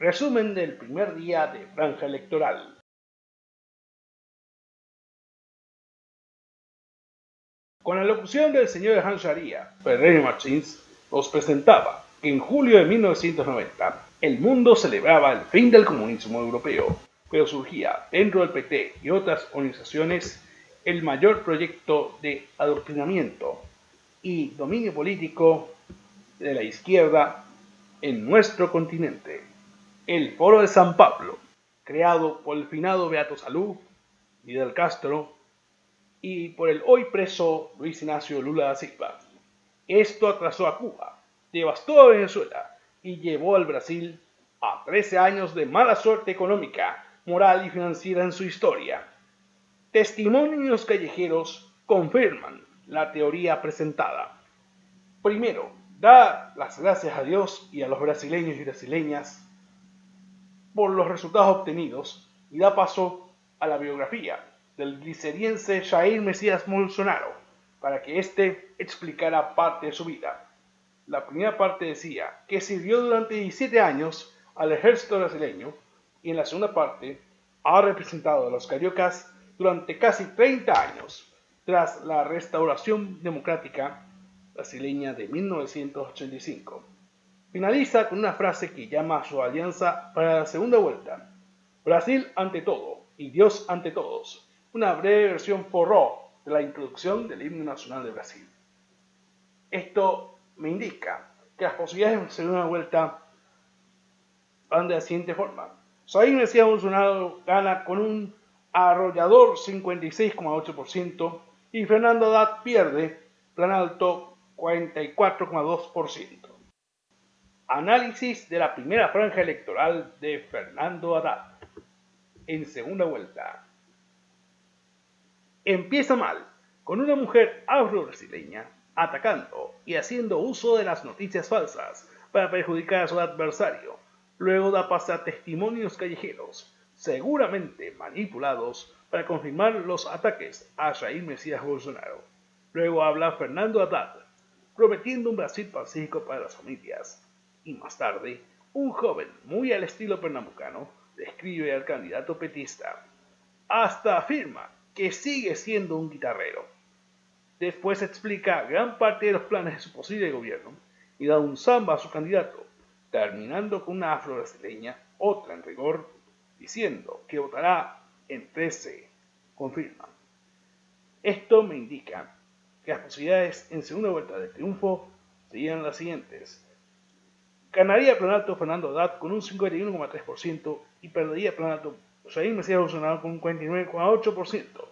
Resumen del primer día de franja electoral. Con la locución del señor Hans Sharia, Ferrer Martins nos presentaba que en julio de 1990 el mundo celebraba el fin del comunismo europeo, pero surgía dentro del PT y otras organizaciones el mayor proyecto de adoctrinamiento y dominio político de la izquierda en nuestro continente. El Foro de San Pablo, creado por el finado Beato Salú, Fidel Castro y por el hoy preso Luis Ignacio Lula da Silva. Esto atrasó a Cuba, devastó a Venezuela y llevó al Brasil a 13 años de mala suerte económica, moral y financiera en su historia. Testimonios callejeros confirman la teoría presentada. Primero, da las gracias a Dios y a los brasileños y brasileñas por los resultados obtenidos y da paso a la biografía del gliceriense Jair Mesías Bolsonaro para que éste explicara parte de su vida. La primera parte decía que sirvió durante 17 años al ejército brasileño y en la segunda parte ha representado a los cariocas durante casi 30 años tras la restauración democrática brasileña de 1985. Finaliza con una frase que llama a su alianza para la segunda vuelta. Brasil ante todo y Dios ante todos. Una breve versión porró de la introducción del himno nacional de Brasil. Esto me indica que las posibilidades de segunda vuelta van de la siguiente forma. Jair Mesías Bolsonaro gana con un arrollador 56,8% y Fernando Haddad pierde plan alto 44,2%. Análisis de la primera franja electoral de Fernando Haddad. En segunda vuelta. Empieza mal, con una mujer afro-brasileña atacando y haciendo uso de las noticias falsas para perjudicar a su adversario. Luego da paso a testimonios callejeros, seguramente manipulados para confirmar los ataques a Jair Mesías Bolsonaro. Luego habla Fernando Haddad, prometiendo un Brasil pacífico para las familias. Y más tarde, un joven muy al estilo pernambucano describe al candidato petista. Hasta afirma que sigue siendo un guitarrero. Después explica gran parte de los planes de su posible gobierno y da un samba a su candidato, terminando con una afro-brasileña, otra en rigor, diciendo que votará en 13, confirma. Esto me indica las posibilidades en segunda vuelta de triunfo serían las siguientes. Ganaría plan alto Fernando Haddad con un 51,3% y perdería plan alto Jair Mesías Bolsonaro con un 49,8%.